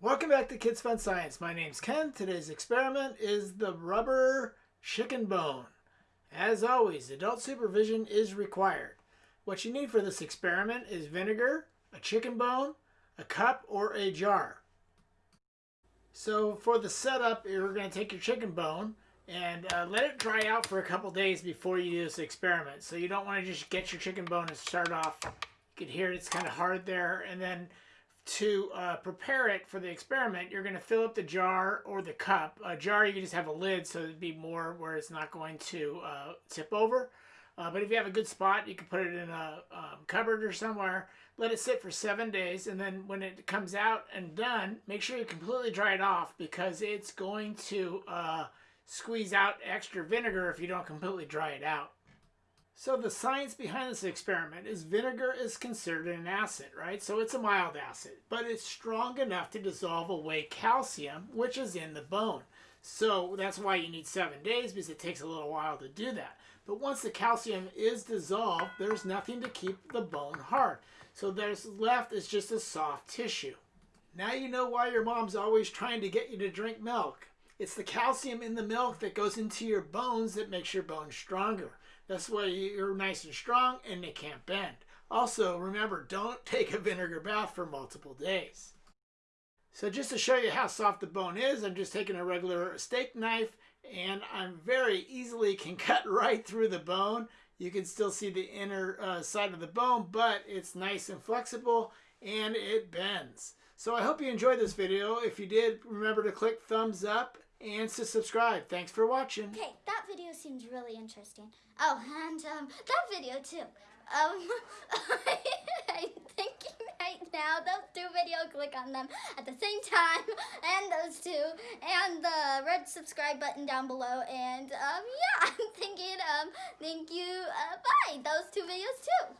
Welcome back to Kids Fun Science. My name's Ken. Today's experiment is the rubber chicken bone. As always, adult supervision is required. What you need for this experiment is vinegar, a chicken bone, a cup, or a jar. So for the setup, you're going to take your chicken bone and uh, let it dry out for a couple days before you do this experiment. So you don't want to just get your chicken bone and start off. You can hear it's kind of hard there. And then to uh, prepare it for the experiment, you're going to fill up the jar or the cup. A jar, you can just have a lid so it'd be more where it's not going to uh, tip over. Uh, but if you have a good spot, you can put it in a um, cupboard or somewhere. Let it sit for seven days, and then when it comes out and done, make sure you completely dry it off because it's going to uh, squeeze out extra vinegar if you don't completely dry it out. So the science behind this experiment is vinegar is considered an acid, right? So it's a mild acid, but it's strong enough to dissolve away calcium, which is in the bone. So that's why you need seven days because it takes a little while to do that. But once the calcium is dissolved, there's nothing to keep the bone hard. So there's left is just a soft tissue. Now you know why your mom's always trying to get you to drink milk. It's the calcium in the milk that goes into your bones that makes your bones stronger. That's why you're nice and strong and they can't bend. Also, remember, don't take a vinegar bath for multiple days. So just to show you how soft the bone is, I'm just taking a regular steak knife and I'm very easily can cut right through the bone. You can still see the inner uh, side of the bone, but it's nice and flexible and it bends. So I hope you enjoyed this video. If you did, remember to click thumbs up and to subscribe. Thanks for watching. Okay, that video seems really interesting. Oh, and um, that video too. Um, I'm thinking right now, those two videos, click on them at the same time, and those two, and the red subscribe button down below, and um, yeah, I'm thinking, um, thank you, uh, bye, those two videos too.